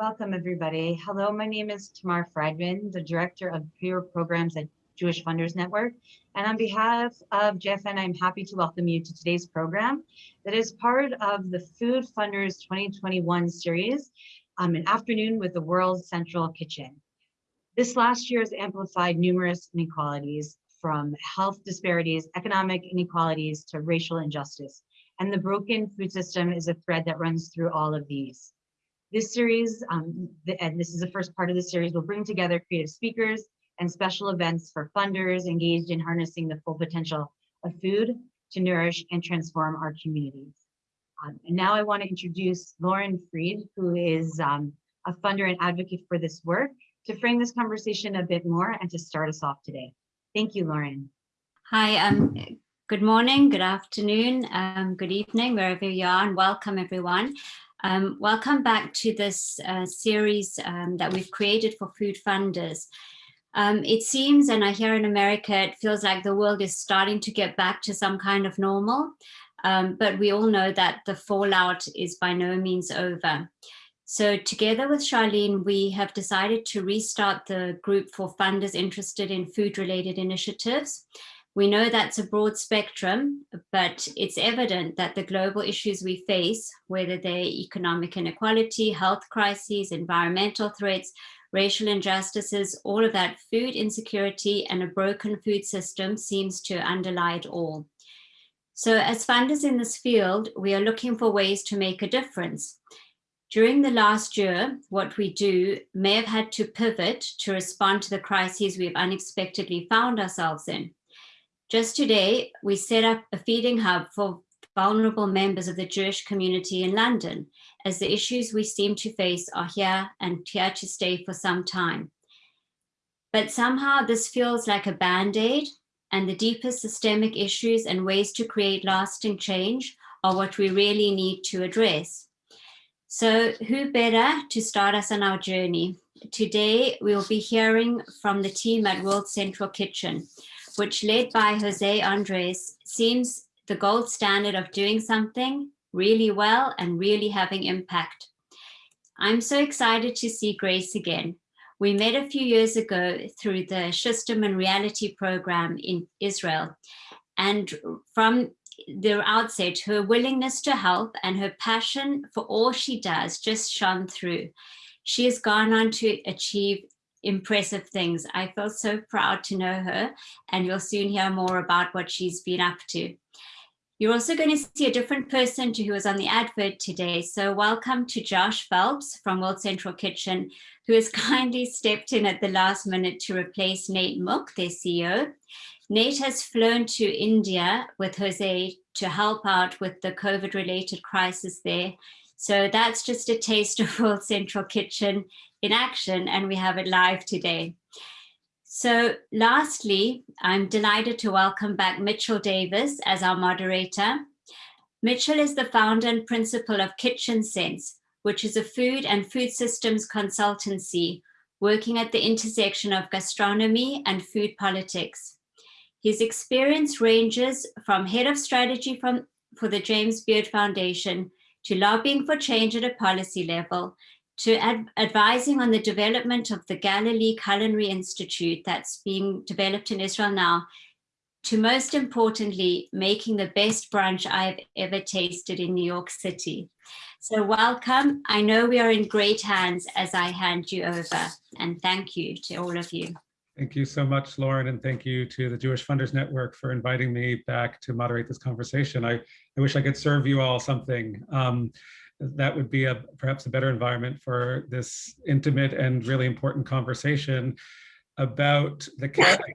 Welcome, everybody. Hello, my name is Tamar Friedman, the Director of Peer Programs at Jewish Funders Network. And on behalf of JFN, I'm happy to welcome you to today's program that is part of the Food Funders 2021 series, um, an afternoon with the World Central Kitchen. This last year has amplified numerous inequalities from health disparities, economic inequalities to racial injustice. And the broken food system is a thread that runs through all of these. This series, um, the, and this is the first part of the series, will bring together creative speakers and special events for funders engaged in harnessing the full potential of food to nourish and transform our communities. Um, and now I want to introduce Lauren Freed, who is um, a funder and advocate for this work, to frame this conversation a bit more and to start us off today. Thank you, Lauren. Hi, um, good morning, good afternoon, um, good evening, wherever you are, and welcome everyone. Um, welcome back to this uh, series um, that we've created for food funders. Um, it seems, and I hear in America, it feels like the world is starting to get back to some kind of normal, um, but we all know that the fallout is by no means over. So together with Charlene, we have decided to restart the group for funders interested in food related initiatives. We know that's a broad spectrum, but it's evident that the global issues we face, whether they're economic inequality, health crises, environmental threats, racial injustices, all of that food insecurity and a broken food system seems to underlie it all. So as funders in this field, we are looking for ways to make a difference. During the last year, what we do may have had to pivot to respond to the crises we've unexpectedly found ourselves in. Just today, we set up a feeding hub for vulnerable members of the Jewish community in London, as the issues we seem to face are here and here to stay for some time. But somehow this feels like a band-aid and the deeper systemic issues and ways to create lasting change are what we really need to address. So who better to start us on our journey? Today, we'll be hearing from the team at World Central Kitchen, which led by Jose Andres seems the gold standard of doing something really well and really having impact. I'm so excited to see Grace again. We met a few years ago through the Schusterman and Reality program in Israel. And from the outset, her willingness to help and her passion for all she does just shone through. She has gone on to achieve impressive things. I feel so proud to know her and you'll soon hear more about what she's been up to. You're also going to see a different person to who was on the advert today. So welcome to Josh Phelps from World Central Kitchen, who has kindly stepped in at the last minute to replace Nate Mook, their CEO. Nate has flown to India with Jose to help out with the COVID related crisis there. So that's just a taste of World Central Kitchen in action and we have it live today. So lastly, I'm delighted to welcome back Mitchell Davis as our moderator. Mitchell is the founder and principal of Kitchen Sense, which is a food and food systems consultancy working at the intersection of gastronomy and food politics. His experience ranges from head of strategy from, for the James Beard Foundation to lobbying for change at a policy level to ad advising on the development of the Galilee Culinary Institute that's being developed in Israel now, to most importantly, making the best brunch I've ever tasted in New York City. So welcome. I know we are in great hands as I hand you over and thank you to all of you. Thank you so much, Lauren, and thank you to the Jewish Funders Network for inviting me back to moderate this conversation. I, I wish I could serve you all something. Um, that would be a perhaps a better environment for this intimate and really important conversation about the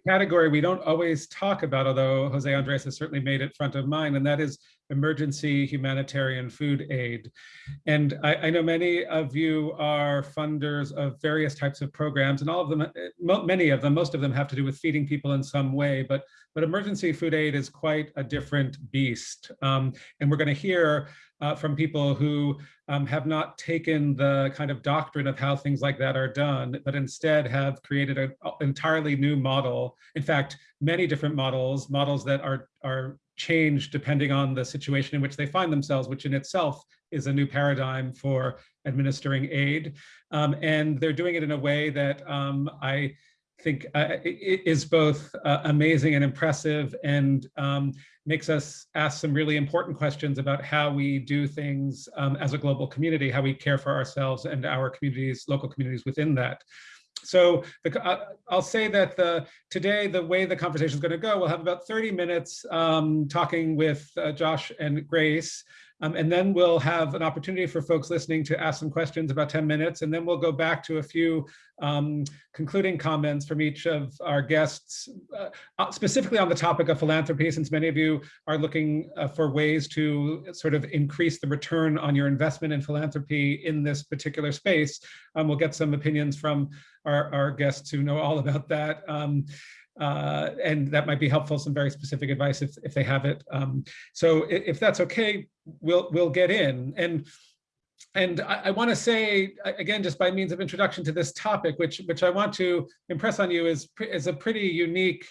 category we don't always talk about, although Jose Andres has certainly made it front of mind, and that is emergency humanitarian food aid. And I, I, know many of you are funders of various types of programs, and all of them, many of them, most of them have to do with feeding people in some way, but, but emergency food aid is quite a different beast. Um, and we're gonna hear uh, from people who um, have not taken the kind of doctrine of how things like that are done, but instead have created an entirely new model. In fact, many different models, models that are, are changed depending on the situation in which they find themselves, which in itself is a new paradigm for administering aid. Um, and they're doing it in a way that um, I think uh, is both uh, amazing and impressive and um, makes us ask some really important questions about how we do things um, as a global community, how we care for ourselves and our communities, local communities within that. So the, uh, I'll say that the today, the way the conversation is going to go, we'll have about 30 minutes um, talking with uh, Josh and Grace. Um, and then we'll have an opportunity for folks listening to ask some questions about 10 minutes. And then we'll go back to a few um, concluding comments from each of our guests, uh, uh, specifically on the topic of philanthropy, since many of you are looking uh, for ways to sort of increase the return on your investment in philanthropy in this particular space. Um, we'll get some opinions from our, our guests who know all about that. Um, uh, and that might be helpful, some very specific advice if, if they have it. Um, so if, that's okay, we'll, we'll get in. And, and I, I wanna say, again, just by means of introduction to this topic, which, which I want to impress on you is, is a pretty unique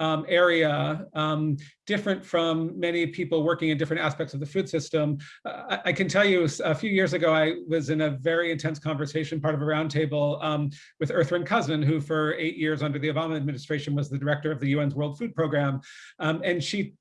um, area, um, different from many people working in different aspects of the food system. Uh, I, can tell you a few years ago, I was in a very intense conversation, part of a roundtable um, with Ertharin Cousin, who for eight years under the Obama administration was the director of the UN's World Food Program. Um, and she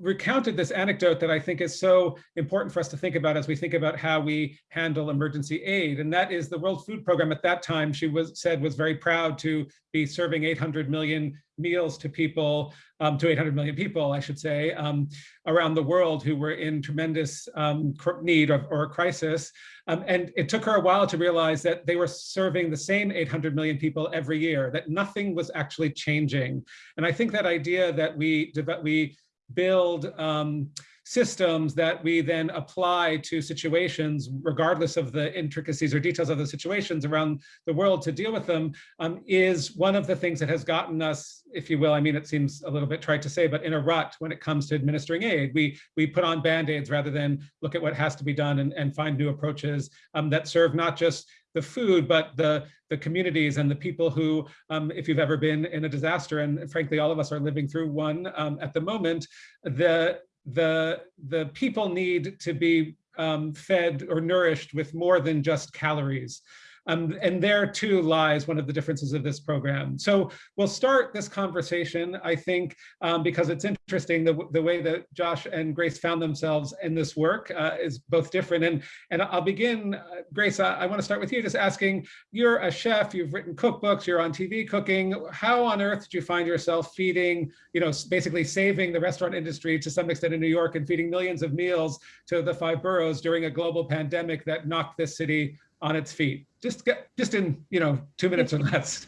recounted this anecdote that I think is so important for us to think about as we think about how we handle emergency aid. And that is the World Food Program at that time, she was said was very proud to be serving 800 million meals to people, um, to 800 million people, I should say, um, around the world who were in tremendous um, need of, or crisis. Um, and it took her a while to realize that they were serving the same 800 million people every year, that nothing was actually changing. And I think that idea that we, we build um, systems that we then apply to situations, regardless of the intricacies or details of the situations around the world to deal with them, um, is one of the things that has gotten us, if you will, I mean, it seems a little bit trite to say, but in a rut when it comes to administering aid. We, we put on band-aids rather than look at what has to be done and, and find new approaches um, that serve not just the food, but the, the communities and the people who, um, if you've ever been in a disaster, and frankly, all of us are living through one um, at the moment, the, the, the people need to be um, fed or nourished with more than just calories. Um, and there too lies one of the differences of this program. So we'll start this conversation, I think, um, because it's interesting the, the way that Josh and Grace found themselves in this work uh, is both different. And, and I'll begin, uh, Grace, I, I want to start with you just asking, you're a chef, you've written cookbooks, you're on TV cooking. How on earth did you find yourself feeding, you know, basically saving the restaurant industry to some extent in New York and feeding millions of meals to the five boroughs during a global pandemic that knocked this city on its feet? Just get, just in, you know, two minutes or less.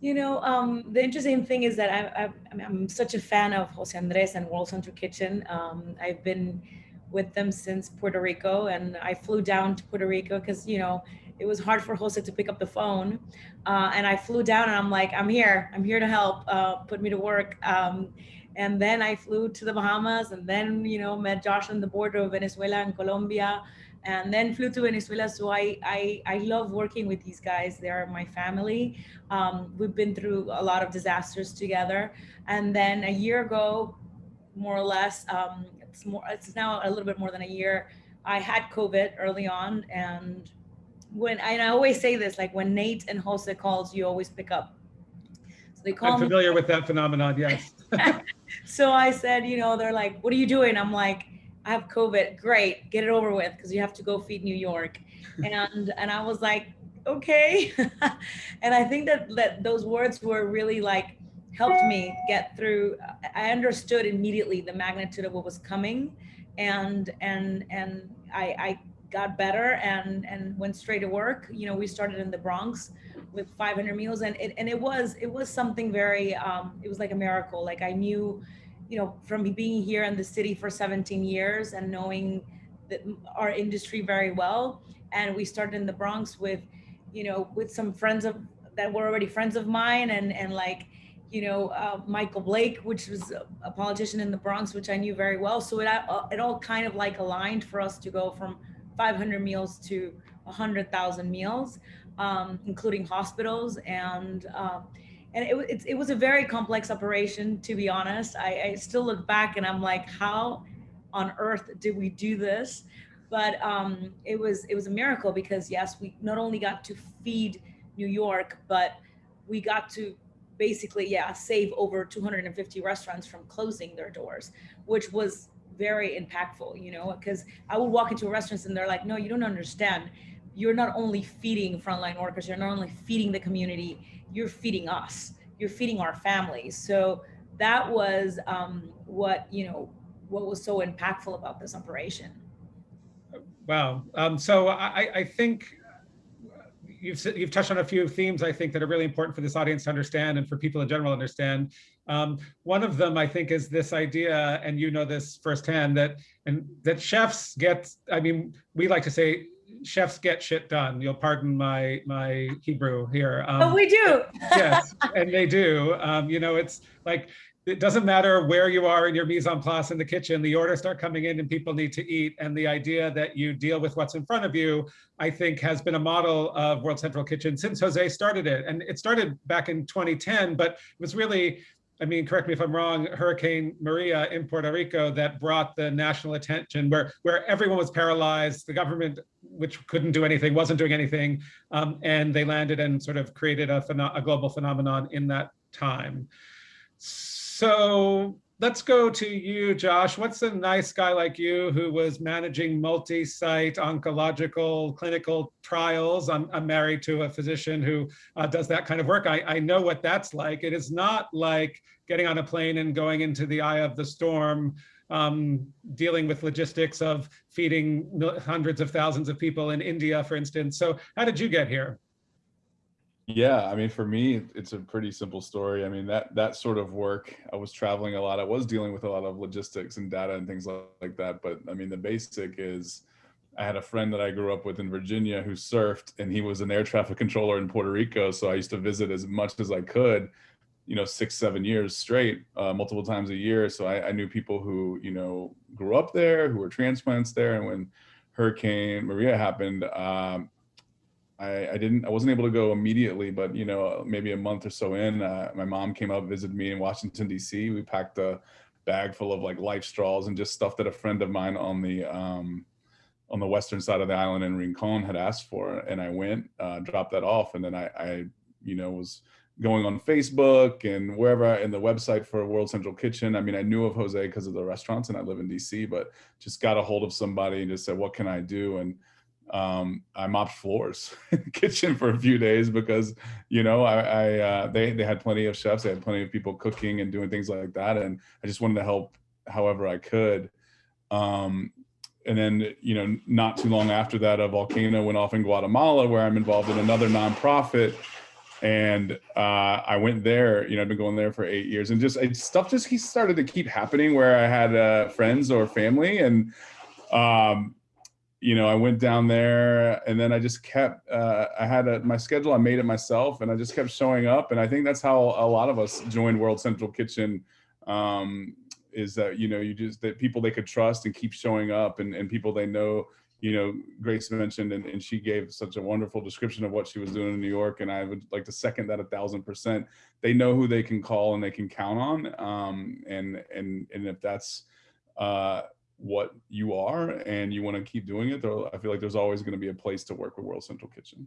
You know, um, the interesting thing is that I, I, I'm such a fan of Jose Andres and World Central Kitchen. Um, I've been with them since Puerto Rico and I flew down to Puerto Rico because, you know, it was hard for Jose to pick up the phone. Uh, and I flew down and I'm like, I'm here, I'm here to help, uh, put me to work. Um, and then I flew to the Bahamas and then, you know, met Josh on the border of Venezuela and Colombia and then flew to Venezuela. So I, I, I love working with these guys. They are my family. Um, we've been through a lot of disasters together. And then a year ago, more or less, um, it's more, it's now a little bit more than a year. I had COVID early on. And when, and I always say this, like when Nate and Jose calls, you always pick up. So they call I'm familiar me. with that phenomenon, yes. so I said, you know, they're like, what are you doing? I'm like, I have COVID. Great, get it over with because you have to go feed New York. and and I was like, okay. and I think that that those words were really like helped me get through. I understood immediately the magnitude of what was coming, and and and I, I got better and and went straight to work. You know, we started in the Bronx with 500 meals, and it and it was it was something very um, it was like a miracle. Like I knew you know, from being here in the city for 17 years and knowing that our industry very well. And we started in the Bronx with, you know, with some friends of that were already friends of mine and, and like, you know, uh, Michael Blake, which was a politician in the Bronx, which I knew very well. So it, uh, it all kind of like aligned for us to go from 500 meals to 100,000 meals, um, including hospitals. And, uh, and it, it's, it was a very complex operation, to be honest. I, I still look back and I'm like, how on earth did we do this? But um, it was it was a miracle because yes, we not only got to feed New York, but we got to basically yeah save over 250 restaurants from closing their doors, which was very impactful. You know, because I would walk into restaurants and they're like, no, you don't understand. You're not only feeding frontline workers, you're not only feeding the community, you're feeding us, you're feeding our families. So that was um, what you know what was so impactful about this operation. Wow. Um, so I, I- think you've, you've touched on a few themes, I think, that are really important for this audience to understand and for people in general to understand. Um, one of them, I think, is this idea, and you know this firsthand, that and that chefs get, I mean, we like to say chefs get shit done. You'll pardon my my Hebrew here. Um, but we do. yes, and they do. Um, you know, it's like it doesn't matter where you are in your mise en place in the kitchen, the orders start coming in and people need to eat. And the idea that you deal with what's in front of you, I think has been a model of World Central Kitchen since Jose started it. And it started back in 2010, but it was really, I mean, correct me if I'm wrong, Hurricane Maria in Puerto Rico that brought the national attention where, where everyone was paralyzed, the government, which couldn't do anything, wasn't doing anything. Um, and they landed and sort of created a, a global phenomenon in that time. So let's go to you, Josh. What's a nice guy like you who was managing multi-site oncological clinical trials? I'm, I'm married to a physician who uh, does that kind of work. I, I know what that's like. It is not like getting on a plane and going into the eye of the storm, um, dealing with logistics of feeding hundreds of thousands of people in India, for instance. So how did you get here? Yeah, I mean, for me, it's a pretty simple story. I mean, that that sort of work, I was traveling a lot. I was dealing with a lot of logistics and data and things like, that. But I mean, the basic is I had a friend that I grew up with in Virginia who surfed, and he was an air traffic controller in Puerto Rico. So I used to visit as much as I could, you know, six, seven years straight, uh, multiple times a year. So I, I knew people who, you know, grew up there, who were transplants there. And when Hurricane Maria happened, um, I, I didn't I wasn't able to go immediately, but you know maybe a month or so in, uh, my mom came up visited me in Washington D.C. We packed a bag full of like life straws and just stuff that a friend of mine on the um, on the western side of the island in Rincon had asked for, and I went, uh, dropped that off, and then I, I you know was going on Facebook and wherever in the website for World Central Kitchen. I mean, I knew of Jose because of the restaurants, and I live in DC, but just got a hold of somebody and just said, "What can I do?" and um, I mopped floors in the kitchen for a few days because, you know, I, I uh, they they had plenty of chefs, they had plenty of people cooking and doing things like that, and I just wanted to help however I could. Um, and then, you know, not too long after that, a volcano went off in Guatemala, where I'm involved in another nonprofit, and uh, I went there. You know, I've been going there for eight years, and just it, stuff just he started to keep happening where I had uh, friends or family, and um, you know, I went down there and then I just kept, uh, I had a, my schedule, I made it myself and I just kept showing up. And I think that's how a lot of us joined World Central Kitchen um, is that, you know, you just, that people they could trust and keep showing up and, and people they know, you know, Grace mentioned and, and she gave such a wonderful description of what she was doing in New York. And I would like to second that a thousand percent. They know who they can call and they can count on. Um, and, and, and if that's, uh, what you are and you want to keep doing it, there, I feel like there's always going to be a place to work with World Central Kitchen.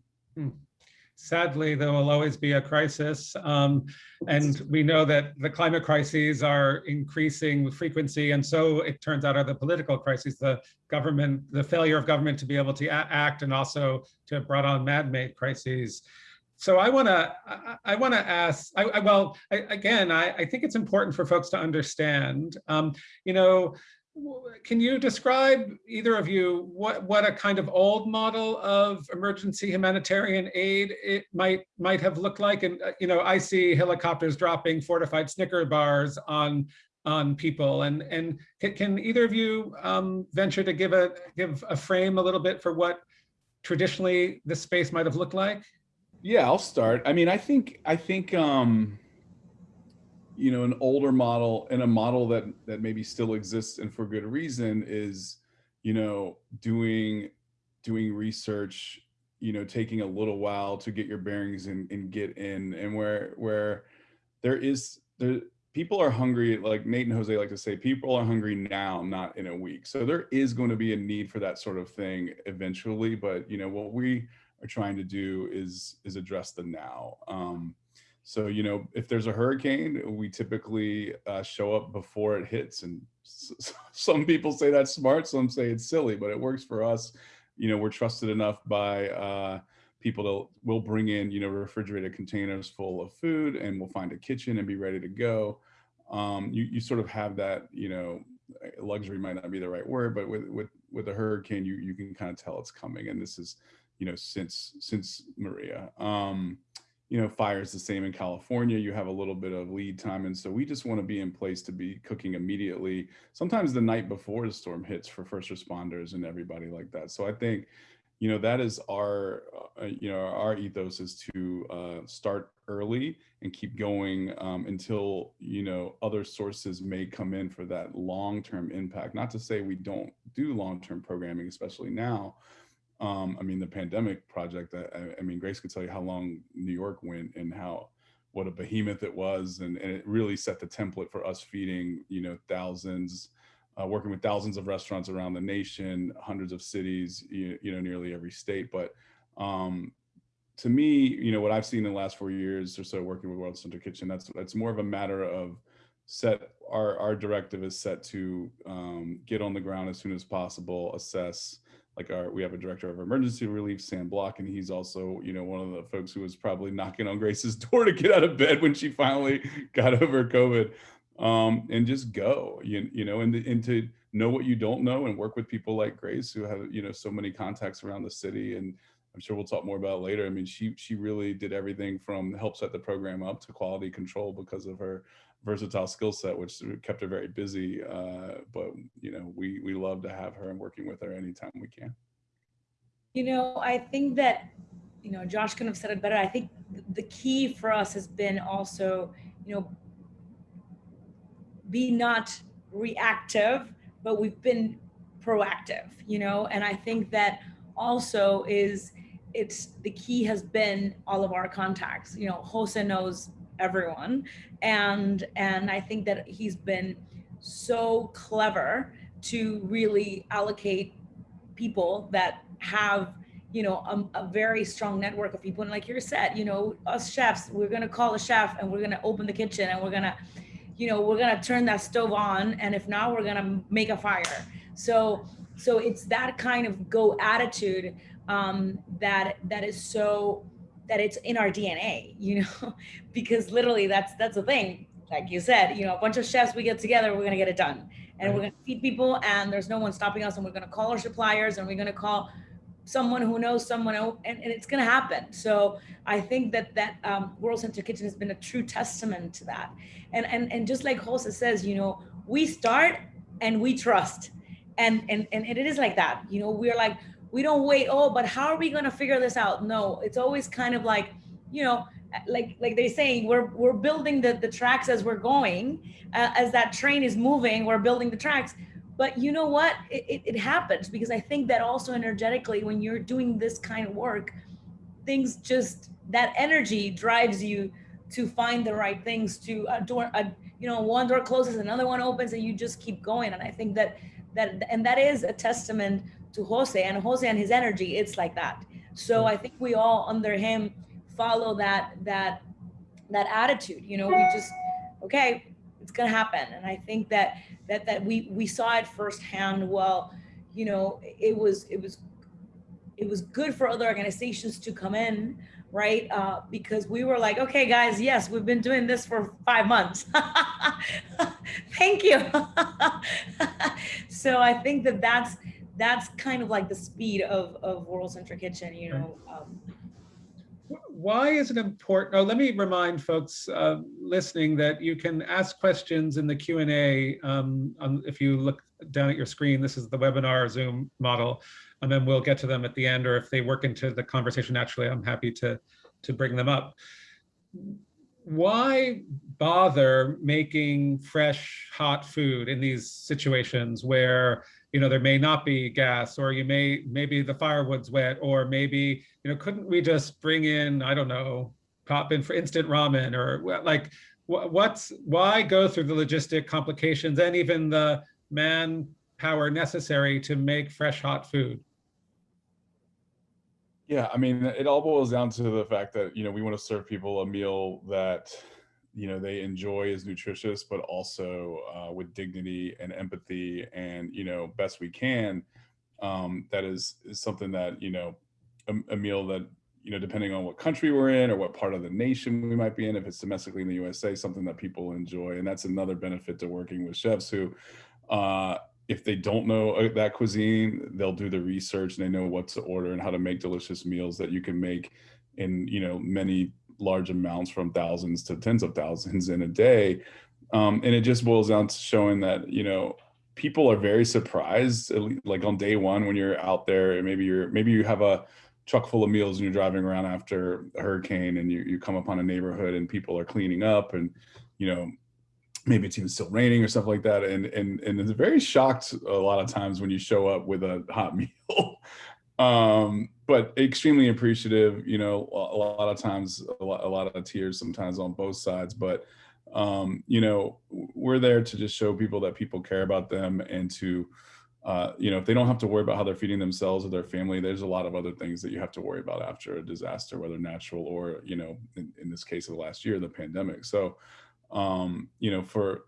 Sadly, there will always be a crisis. Um, and we know that the climate crises are increasing with frequency. And so it turns out are the political crises, the government, the failure of government to be able to act and also to have brought on man-made crises. So I want to, I, want to ask, I, I, well, I, again, I, I think it's important for folks to understand, um, you know, can you describe, either of you, what, what a kind of old model of emergency humanitarian aid it might might have looked like? And, uh, you know, I see helicopters dropping fortified Snicker bars on on people. And, and can, can either of you um, venture to give a, give a frame a little bit for what traditionally this space might have looked like? Yeah, I'll start. I mean, I think I think um, you know an older model and a model that that maybe still exists and for good reason is you know doing doing research, you know, taking a little while to get your bearings and, and get in, and where where there is there people are hungry like nate and jose like to say people are hungry now not in a week. So there is going to be a need for that sort of thing eventually but you know what we are trying to do is is address the now. Um so you know if there's a hurricane we typically uh, show up before it hits and some people say that's smart some say it's silly but it works for us. You know we're trusted enough by uh people to will bring in you know refrigerated containers full of food and we'll find a kitchen and be ready to go. Um, you, you sort of have that you know luxury might not be the right word but with with with a hurricane you you can kind of tell it's coming and this is you know since since maria. Um, you know fire is the same in california you have a little bit of lead time and so we just want to be in place to be cooking immediately. Sometimes the night before the storm hits for first responders and everybody like that so i think you know that is our uh, you know our ethos is to uh, start early and keep going um, until you know other sources may come in for that long-term impact. Not to say we don't do long-term programming especially now um, i mean the pandemic project I, I, mean grace could tell you how long new york went and how what a behemoth it was and, and it really set the template for us feeding you know thousands uh, working with thousands of restaurants around the nation, hundreds of cities, you, you know, nearly every state. But um, to me, you know, what I've seen in the last four years or so working with World Central Kitchen, that's that's more of a matter of set. Our our directive is set to um, get on the ground as soon as possible, assess. Like our, we have a director of emergency relief, Sam Bloch, and he's also, you know, one of the folks who was probably knocking on Grace's door to get out of bed when she finally got over COVID um, and just go, you, you know, and, and to know what you don't know and work with people like Grace who have, you know, so many contacts around the city. And I'm sure we'll talk more about later. I mean, she, she really did everything from help set the program up to quality control because of her versatile skill set, which kept her very busy. Uh, but, you know, we, we love to have her and working with her anytime we can. You know, I think that, you know, Josh could have said it better. I think the key for us has been also, you know, be not reactive, but we've been proactive, you know, and I think that also is it's the key has been all of our contacts. You know, Jose knows everyone and and I think that he's been so clever to really allocate people that have you know a, a, very strong network of people and like you said you know us chefs we're to call a chef and we're to open the kitchen and we're to you know, we're gonna turn that stove on, and if not, we're gonna make a fire. So, so it's that kind of go attitude um, that that is so that it's in our DNA, you know, because literally that's that's the thing. Like you said, you know, a bunch of chefs we get together, we're gonna get it done, and right. we're gonna feed people, and there's no one stopping us, and we're gonna call our suppliers, and we're gonna call someone who knows someone else, and, and it's going to happen. So I think that that um, World Central Kitchen has been a true testament to that. And and and just like Jose says, you know, we start and we trust, and and and it is like that. You know, we're like we don't wait. Oh, but how are we going to figure this out? No, it's always kind of like, you know, like like they're saying we're we're building the the tracks as we're going uh, as that train is moving we're building the tracks but you know what it, it, it, happens because i think that also energetically when you're doing this kind of work things just that energy drives you to find the right things to a door a, you know one door closes another one opens and you just keep going and i think that that and that is a testament to jose and jose and his energy it's like that so i think we all under him follow that that that attitude you know we just okay it's gonna happen and i think that that that we we saw it firsthand. Well, you know, it was it was it was good for other organizations to come in, right? Uh, because we were like, okay, guys, yes, we've been doing this for five months. Thank you. so I think that that's that's kind of like the speed of of World Central Kitchen, you know. Um, why is it important? Oh, let me remind folks uh, listening that you can ask questions in the Q&A. Um, if you look down at your screen, this is the webinar Zoom model, and then we'll get to them at the end, or if they work into the conversation naturally, I'm happy to, to bring them up. Why bother making fresh, hot food in these situations where you know, there may not be gas or you may, maybe the firewood's wet or maybe, you know, couldn't we just bring in, I don't know, pop in for instant ramen or like, wha- what's, why go through the logistic complications and even the manpower necessary to make fresh, hot food? Yeah, I mean, it all boils down to the fact that, you know, we want to serve people a meal that, you know, they enjoy is nutritious, but also uh, with dignity and empathy and, you know, best we can. Um, that is, is something that, you know, a, a meal that, you know, depending on what country we're in or what part of the nation we might be in, if it's domestically in the USA, something that people enjoy. And that's another benefit to working with chefs who, uh, if they don't know uh, that cuisine, they'll do the research and they know what to order and how to make delicious meals that you can make in you know many large amounts from thousands to tens of thousands in a day. Um, and it just boils down to showing that you know people are very surprised, like on day one when you're out there and maybe you're maybe you have a truck full of meals and you're driving around after a hurricane and you, you come upon a neighborhood and people are cleaning up and you know maybe it's even still raining or stuff like that and and and it's very shocked a lot of times when you show up with a hot meal um but extremely appreciative you know a, lot of times a lot, a lot of tears sometimes on both sides but um you know we're there to just show people that people care about them and to uh, you know, if they don't have to worry about how they're feeding themselves or their family, there's a lot of other things that you have to worry about after a disaster, whether natural or, you know, in, in this case of the last year, the pandemic. So, um, you know, for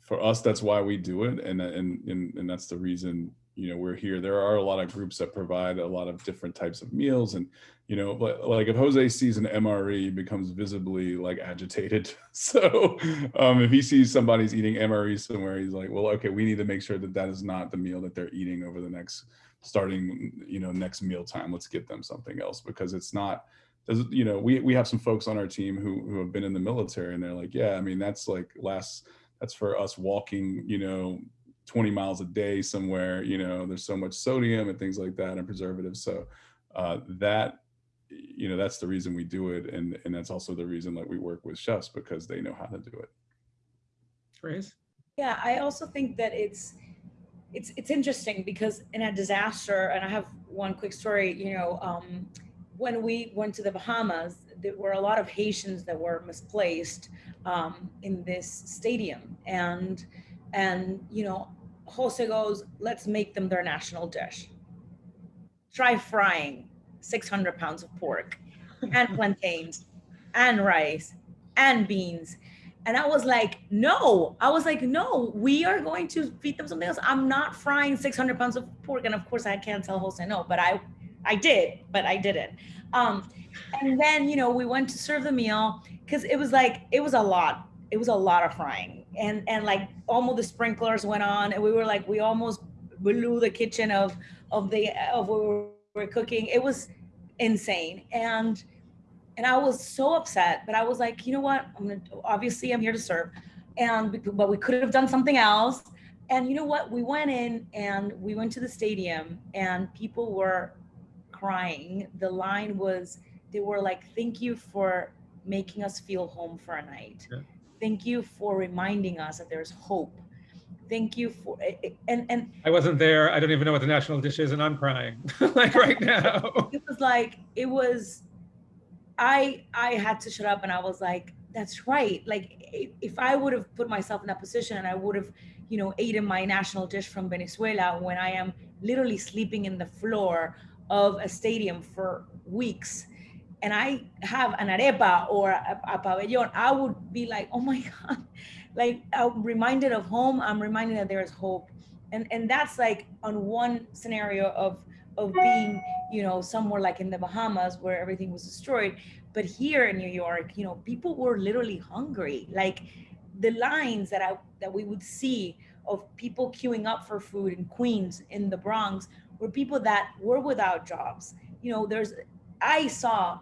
for us, that's why we do it, and and and, and that's the reason you know we're here. There are a lot of groups that provide a lot of different types of meals, and you know, like if Jose sees an MRE, he becomes visibly like agitated. So um, if he sees somebody's eating MRE somewhere, he's like, well, okay, we need to make sure that that is not the meal that they're eating over the next starting, you know, next meal time. Let's get them something else because it's not you know, we, we have some folks on our team who, who have been in the military and they're like, yeah, I mean, that's like last, that's for us walking, you know, 20 miles a day somewhere, you know, there's so much sodium and things like that and preservatives. So uh, that, you know, that's the reason we do it. And, and that's also the reason like we work with chefs because they know how to do it. Grace? Yeah, I also think that it's, it's, it's interesting because in a disaster, and I have one quick story, you know, um, when we went to the Bahamas, there were a lot of Haitians that were misplaced um, in this stadium. And, and, you know, Jose goes, let's make them their national dish. Try frying 600 pounds of pork and plantains and rice and beans. And I was like, no, I was like, no, we are going to feed them something else. I'm not frying 600 pounds of pork. And of course I can't tell Jose no, but I I did, but I didn't. Um, and then, you know, we went to serve the meal because it was like, it was a lot. It was a lot of frying. And, and like almost the sprinklers went on and we were like, we almost blew the kitchen of, of the, of what we were cooking. It was insane. And, and I was so upset, but I was like, you know what? I'm gonna, obviously I'm here to serve. And, but we could have done something else. And you know what? We went in and we went to the stadium and people were crying. The line was, they were like, thank you for making us feel home for a night. Yeah. Thank you for reminding us that there's hope. Thank you for, eh, eh, and, and. I wasn't there. I don't even know what the national dish is and I'm crying like right now. It was like, it was, I, I had to shut up and I was like, that's right. Like if I would have put myself in that position and I would have, you know, eaten my national dish from Venezuela when I am literally sleeping in the floor of a stadium for weeks and I have an arepa or a, a pabellon, I would be like, oh my God, like I'm reminded of home. I'm reminded that there is hope. And, and that's like on one scenario of, of being, you know, somewhere like in the Bahamas where everything was destroyed. But here in New York, you know, people were literally hungry. Like the lines that I, that we would see of people queuing up for food in Queens, in the Bronx, were people that were without jobs. You know, there's, I saw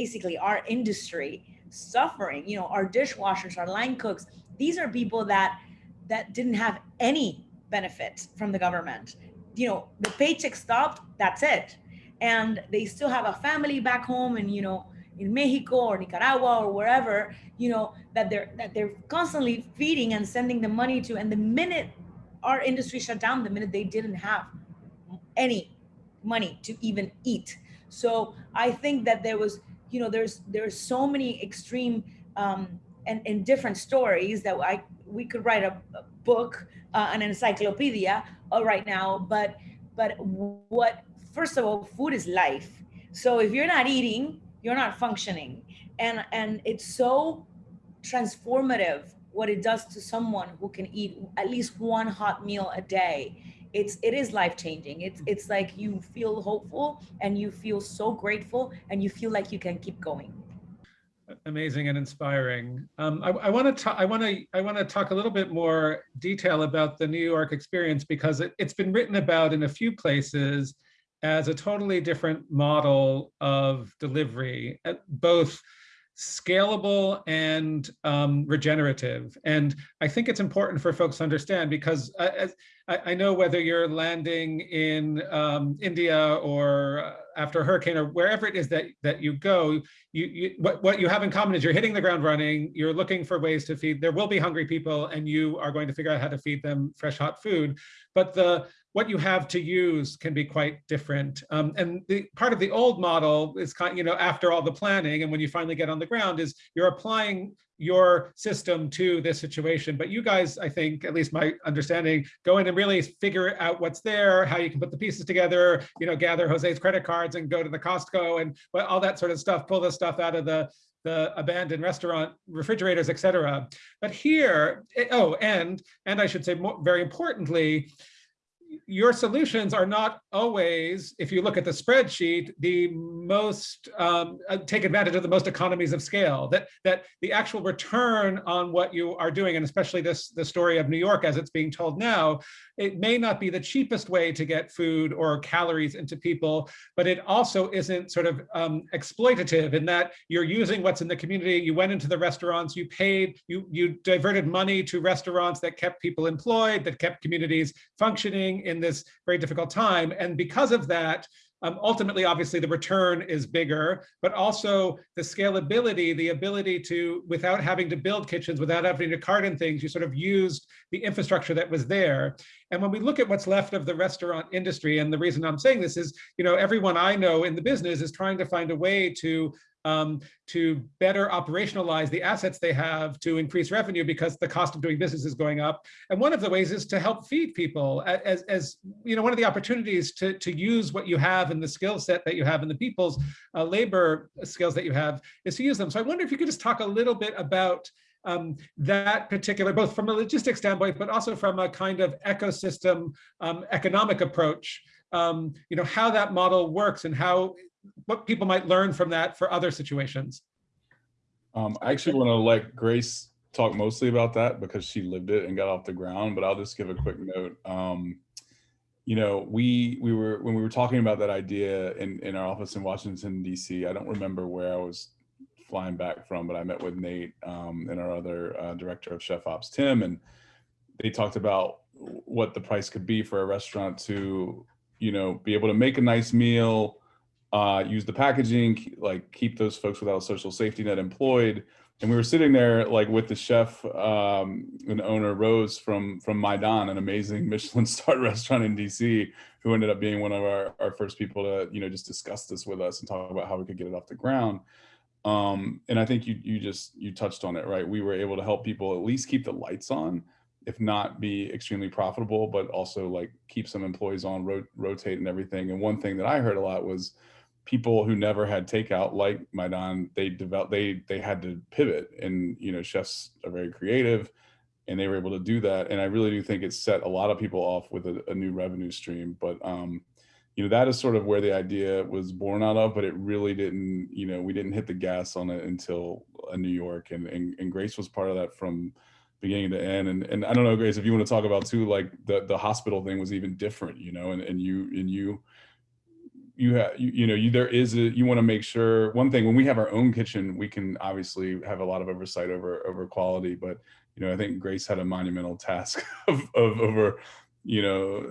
basically our industry suffering, you know, our dishwashers, our line cooks, these are people that, that didn't have any benefit from the government. You know, the paycheck stopped, that's it. And they still have a family back home and, you know, in Mexico or Nicaragua or wherever, you know, that they're that they're constantly feeding and sending the money to. And the minute our industry shut down, the minute they didn't have any money to even eat. So I think that there was, you know, there's there's so many extreme um, and, and different stories that I we could write a, a book, uh, an encyclopedia uh, right now. But but what first of all, food is life. So if you're not eating, you're not functioning, and and it's so transformative what it does to someone who can eat at least one hot meal a day it's it is life changing it's it's like you feel hopeful and you feel so grateful and you feel like you can keep going amazing and inspiring. Um, I want to I want to I want to talk a little bit more detail about the New York experience because it, it's been written about in a few places as a totally different model of delivery, uh, both scalable and um, regenerative. And I think it's important for folks to understand because I, know whether you're landing in um, India or uh, after a hurricane or wherever it is that, that you go, you, you, what, what you have in common is you're hitting the ground running, you're looking for ways to feed, there will be hungry people and you are going to figure out how to feed them fresh hot food. But the what you have to use can be quite different. Um, and the part of the old model is kind, you know, after all the planning and when you finally get on the ground is you're applying your system to this situation. But you guys, I think, at least my understanding, go in and really figure out what's there, how you can put the pieces together, you know, gather Jose's credit cards and go to the Costco and all that sort of stuff, pull the stuff out of the the abandoned restaurant refrigerators, et cetera. But here, eh, oh, and, and I should say more, very importantly, your solutions are not always, if you look at the spreadsheet, the most um, uh, take advantage of the most economies of scale. That that the actual return on what you are doing, and especially this the story of New York as it's being told now, it may not be the cheapest way to get food or calories into people, but it also isn't sort of um, exploitative in that you're using what's in the community. You went into the restaurants, you paid, you you diverted money to restaurants that kept people employed, that kept communities functioning in this very difficult time. And because of that, um, ultimately, obviously, the return is bigger, but also the scalability, the ability to, without having to build kitchens, without having to carton things, you sort of used the infrastructure that was there. And when we look at what's left of the restaurant industry, and the reason I'm saying this is, you know, everyone I know in the business is trying to find a way to um, to better operationalize the assets they have to increase revenue because the cost of doing business is going up. And one of the ways is to help feed people as, as you know, one of the opportunities to, to use what you have and the skill set that you have and the people's uh, labor skills that you have is to use them. So I wonder if you could just talk a little bit about um, that particular, both from a logistics standpoint, but also from a kind of ecosystem um, economic approach, um, you know, how that model works and how what people might learn from that for other situations. Um, I actually want to let Grace talk mostly about that because she lived it and got off the ground, but I'll just give a quick note. Um, you know, we we were when we were talking about that idea in in our office in Washington D.C. I don't remember where I was flying back from, but I met with Nate um, and our other uh, director of Chef Ops, Tim, and they talked about what the price could be for a restaurant to, you know, be able to make a nice meal, uh, use the packaging, like keep those folks without a social safety net employed. And we were sitting there like with the chef um, and owner Rose from from Maydan, an amazing Michelin star restaurant in DC, who ended up being one of our, our first people to you know just discuss this with us and talk about how we could get it off the ground. Um, and I think you you just you touched on it right. We were able to help people at least keep the lights on, if not be extremely profitable, but also like keep some employees on, ro rotate and everything. And one thing that I heard a lot was people who never had takeout like Maydan, they developed, they, they had to pivot and, you know, chefs are very creative and they were able to do that. And I really do think it set a lot of people off with a, a new revenue stream. But, um, you know, that is sort of where the idea was born out of, but it really didn't, you know, we didn't hit the gas on it until uh, New York and, and, and Grace was part of that from beginning to end. And, and I don't know, Grace, if you want to talk about too, like the, the hospital thing was even different, you know, and, and you, and you, you have you, you know you there is a you want to make sure one thing when we have our own kitchen we can obviously have a lot of oversight over over quality but you know i think grace had a monumental task of, of over you know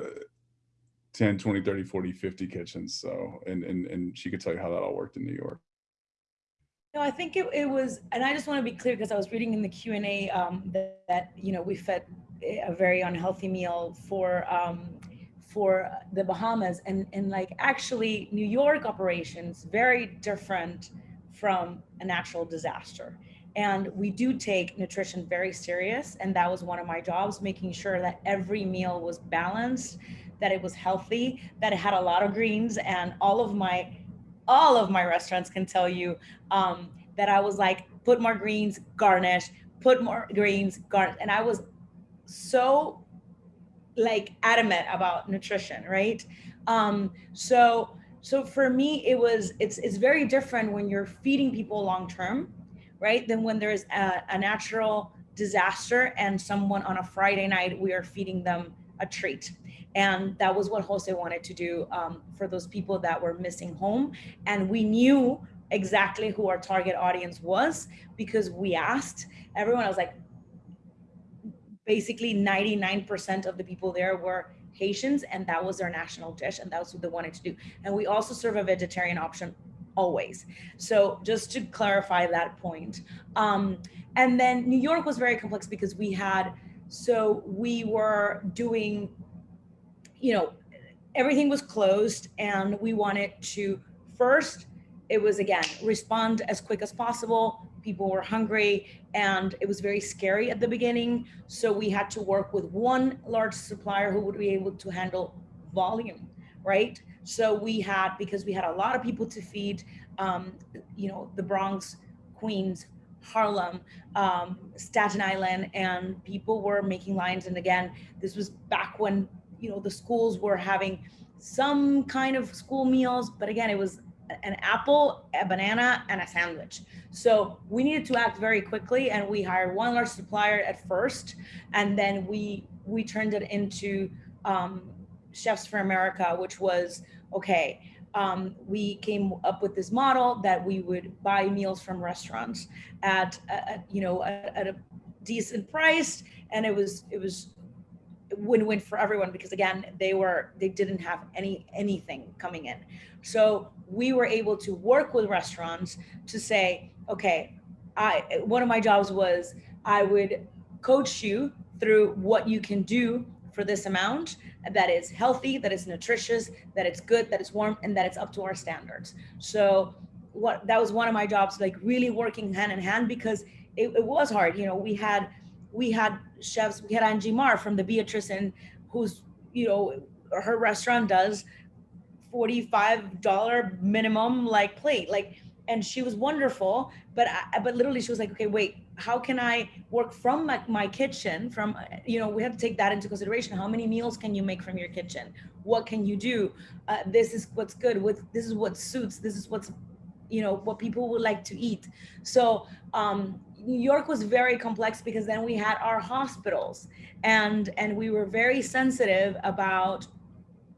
10 20 30 40 50 kitchens so and and and she could tell you how that all worked in new york. No, I think it, it was, and I just want to be clear because I was reading in the Q and A um, that, that, you know we fed a very unhealthy meal for um, for the Bahamas and, and like actually New York operations very different from a natural disaster. and we do take nutrition very serious. And that was one of my jobs, making sure that every meal was balanced, that it was healthy, that it had a lot of greens. And all of my, all of my restaurants can tell you um, that I was like, put more greens, garnish, put more greens, garnish. And I was so like adamant about nutrition, right? Um, so, so for me, it was, it's, it's very different when you're feeding people long-term right? Than when there's a, a natural disaster and someone on a Friday night, we are feeding them a treat. And that was what Jose wanted to do um, for those people that were missing home. And we knew exactly who our target audience was because we asked everyone. I was like, basically 99% of the people there were Haitians and that was their national dish and that was what they wanted to do. And we also serve a vegetarian option always. So just to clarify that point. Um, and then New York was very complex because we had, so we were doing, you know, everything was closed and we wanted to first, it was again, respond as quick as possible. People were hungry and it was very scary at the beginning. So we had to work with one large supplier who would be able to handle volume, right? So we had, because we had a lot of people to feed, um, you know, the Bronx, Queens, Harlem, um, Staten Island, and people were making lines. And again, this was back when, you know, the schools were having some kind of school meals, but again, it was an apple, a banana, and a sandwich. So we needed to act very quickly, and we hired one large supplier at first, and then we we turned it into um, Chefs for America, which was okay. Um, we came up with this model that we would buy meals from restaurants at, at you know at, at, a decent price, and it was it was win-win for everyone because again they were they didn't have any anything coming in. So we were able to work with restaurants to say, okay, I one of my jobs was I would coach you through what you can do for this amount that is healthy, that is nutritious, that it's good, that it's warm, and that it's up to our standards. So what that was one of my jobs, like really working hand in hand because it, it was hard. You know, we had we had chefs, we had Angie Mar from the Beatrice Inn who's, you know, her restaurant does $45 minimum like plate. Like and she was wonderful but I, but literally she was like okay wait how can i work from my, my kitchen from you know we have to take that into consideration. How many meals can you make from your kitchen? What can you do? Uh, this is what's good with this is what suits this is what's you know what people would like to eat. So um New York was very complex because then we had our hospitals and and we were very sensitive about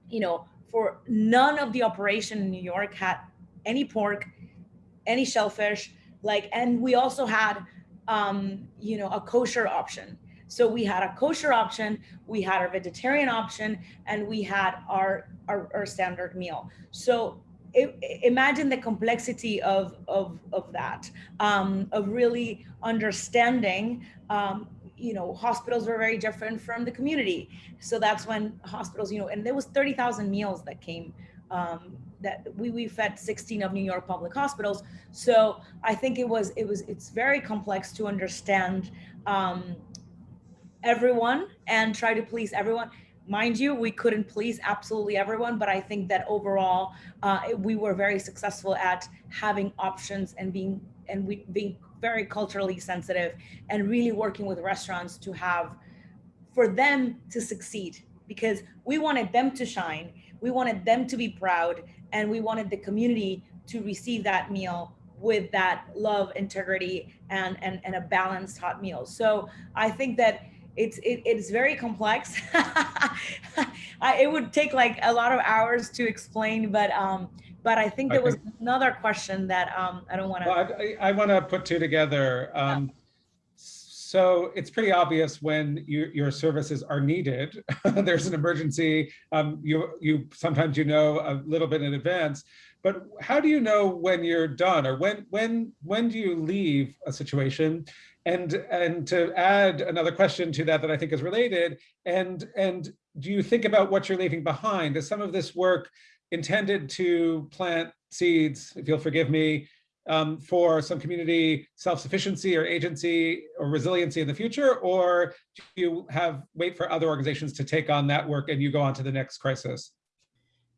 you know for none of the operation in New York had any pork any shellfish, like, and we also had, um, you know, a kosher option. So we had a kosher option, we had our vegetarian option, and we had our, our, our standard meal. So imagine the complexity of, of, of that, um, of really understanding, um, you know, hospitals were very different from the community. So that's when hospitals, you know, and there was 30,000 meals that came um, that we, we fed 16 of New York public hospitals. So I think it was, it was, it's very complex to understand um, everyone and try to please everyone. Mind you, we couldn't please absolutely everyone, but I think that overall uh, we were very successful at having options and being and we being very culturally sensitive and really working with restaurants to have for them to succeed because we wanted them to shine we wanted them to be proud and we wanted the community to receive that meal with that love, integrity, and, and, and a balanced hot meal. So I think that it's it, it's very complex. It would take like a lot of hours to explain, but um, but I think there was another question that um, I don't want to. Well, I, I want to put two together. Um, yeah. So it's pretty obvious when you, your services are needed. There's an emergency. Um, you, you sometimes you know a little bit in advance, but how do you know when you're done or when when when do you leave a situation? And and to add another question to that that I think is related, and and do you think about what you're leaving behind? Is some of this work intended to plant seeds, if you'll forgive me, um, for some community self-sufficiency or agency or resiliency in the future, or do you have wait for other organizations to take on that work and you go on to the next crisis?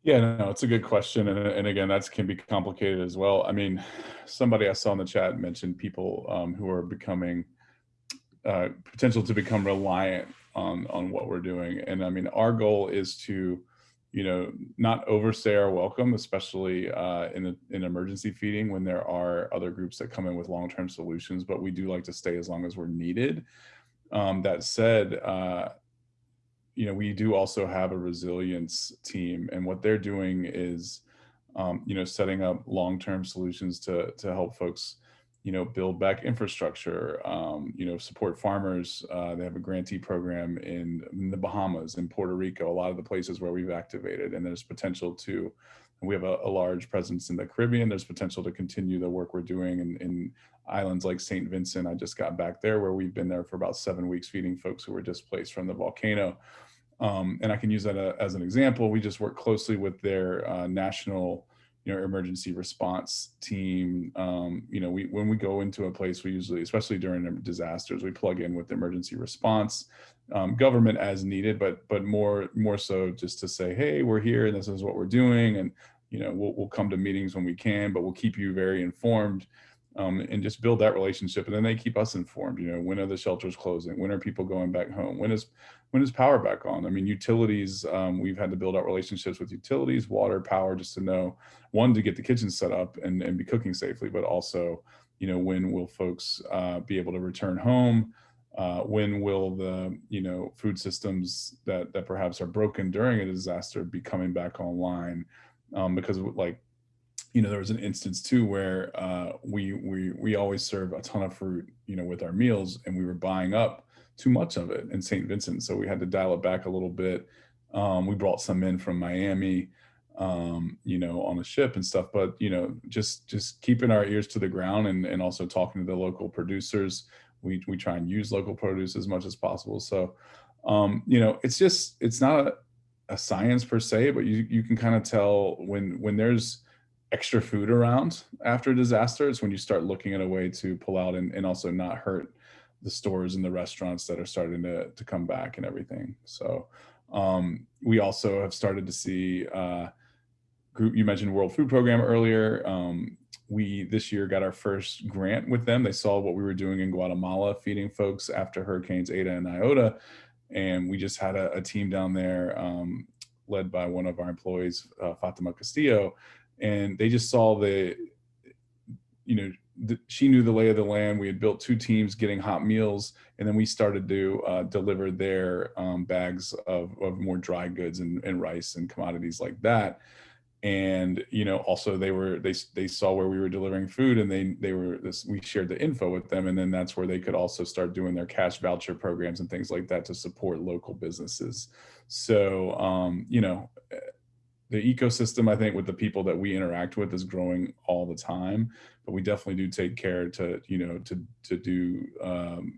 Yeah, no, it's a good question. And, and again, that can be complicated as well. I mean, somebody I saw in the chat mentioned people um, who are becoming uh, potential to become reliant on, on what we're doing. And I mean, our goal is to, you know, not overstay our welcome, especially uh, in, in emergency feeding when there are other groups that come in with long-term solutions, but we do like to stay as long as we're needed. Um, that said, uh, you know, we do also have a resilience team and what they're doing is, um, you know, setting up long-term solutions to, to help folks, you know, build back infrastructure, um, you know, support farmers. Uh, they have a grantee program in, in, the Bahamas, in Puerto Rico, a lot of the places where we've activated and there's potential to, we have a, a large presence in the Caribbean. There's potential to continue the work we're doing in, in islands like St. Vincent. I just got back there where we've been there for about seven weeks feeding folks who were displaced from the volcano. Um, and I can use that uh, as an example. We just work closely with their uh, national, you know, emergency response team. Um, you know, we when we go into a place, we usually, especially during disasters, we plug in with emergency response, um, government as needed, but but more more so just to say, hey, we're here and this is what we're doing, and you know, we'll we'll come to meetings when we can, but we'll keep you very informed um, and just build that relationship. And then they keep us informed, you know, when are the shelters closing? When are people going back home? When is, when is power back on? I mean, utilities, um, we've had to build out relationships with utilities, water, power, just to know, one, to get the kitchen set up and, and be cooking safely, but also, you know, when will folks uh, be able to return home? Uh, when will the, you know, food systems that, that perhaps are broken during a disaster be coming back online? Um, because like you know, there was an instance too where uh, we we we always serve a ton of fruit, you know, with our meals, and we were buying up too much of it in St. Vincent, so we had to dial it back a little bit. Um, we brought some in from Miami, um, you know, on a ship and stuff, but you know, just just keeping our ears to the ground and and also talking to the local producers. We we try and use local produce as much as possible. So, um, you know, it's just it's not a, a science per se, but you you can kind of tell when when there's extra food around after a disaster disasters when you start looking at a way to pull out and, and also not hurt the stores and the restaurants that are starting to, to come back and everything. So um, we also have started to see uh, group, you mentioned World Food Program earlier. Um, we this year got our first grant with them. They saw what we were doing in Guatemala, feeding folks after Hurricanes Eta and Iota. And we just had a, a team down there um, led by one of our employees, uh, Fatima Castillo, and they just saw the, you know, the, she knew the lay of the land. We had built two teams getting hot meals, and then we started to uh, deliver their um, bags of, of more dry goods and, and rice and commodities like that. And you know also they were they they saw where we were delivering food and they they were this we shared the info with them. And then that's where they could also start doing their cash voucher programs and things like that to support local businesses. So um you know the ecosystem, I think, with the people that we interact with is growing all the time, but we definitely do take care to, you know, to, to do, um,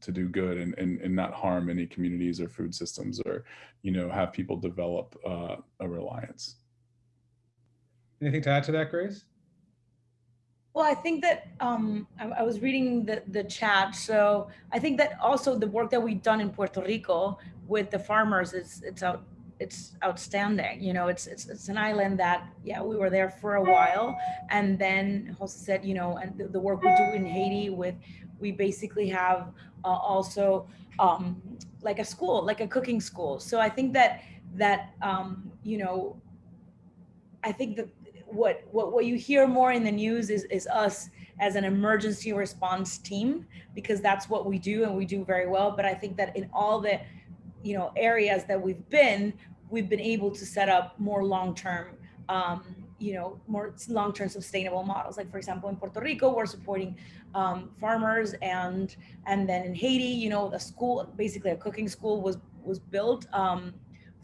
to do good and, and, and not harm any communities or food systems or, you know, have people develop uh, a reliance. Anything to add to that, Grace? Well, I think that um, I, I, was reading the, the chat. So I think that also the work that we've done in Puerto Rico with the farmers is it's out it's outstanding. You know, it's, it's, it's an island that, yeah, we were there for a while. And then Jose said, you know, and the, the work we do in Haiti with, we basically have uh, also um, like a school, like a cooking school. So I think that, that, um, you know, I think that what, what, what you hear more in the news is, is us as an emergency response team, because that's what we do and we do very well. But I think that in all the, you know, areas that we've been, we've been able to set up more long-term, um, you know, more long-term sustainable models. Like for example, in Puerto Rico, we're supporting um, farmers and and then in Haiti, you know, the school, basically a cooking school was was built um,